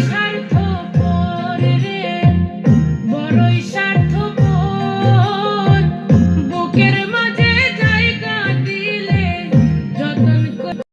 স্বার্থ পরের বড়ই